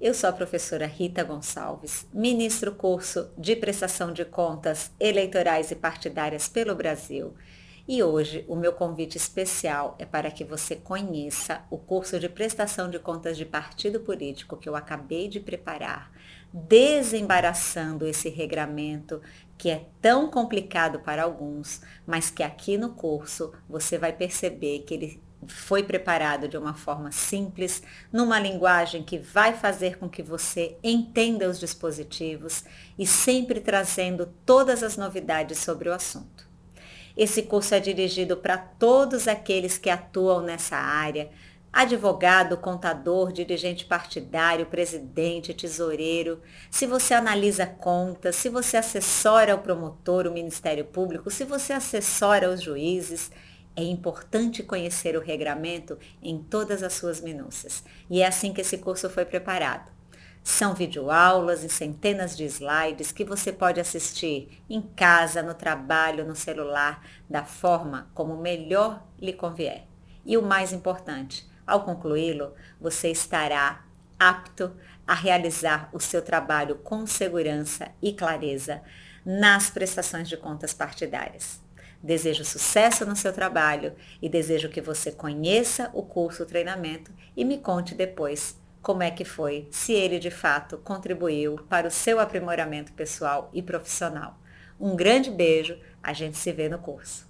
Eu sou a professora Rita Gonçalves, ministro curso de prestação de contas eleitorais e partidárias pelo Brasil. E hoje o meu convite especial é para que você conheça o curso de prestação de contas de partido político que eu acabei de preparar, desembaraçando esse regramento que é tão complicado para alguns, mas que aqui no curso você vai perceber que ele foi preparado de uma forma simples, numa linguagem que vai fazer com que você entenda os dispositivos e sempre trazendo todas as novidades sobre o assunto. Esse curso é dirigido para todos aqueles que atuam nessa área, advogado, contador, dirigente partidário, presidente, tesoureiro, se você analisa contas, se você assessora o promotor, o Ministério Público, se você assessora os juízes, é importante conhecer o regramento em todas as suas minúcias. E é assim que esse curso foi preparado. São videoaulas e centenas de slides que você pode assistir em casa, no trabalho, no celular, da forma como melhor lhe convier. E o mais importante, ao concluí-lo, você estará apto a realizar o seu trabalho com segurança e clareza nas prestações de contas partidárias. Desejo sucesso no seu trabalho e desejo que você conheça o curso o treinamento e me conte depois como é que foi, se ele de fato contribuiu para o seu aprimoramento pessoal e profissional. Um grande beijo, a gente se vê no curso.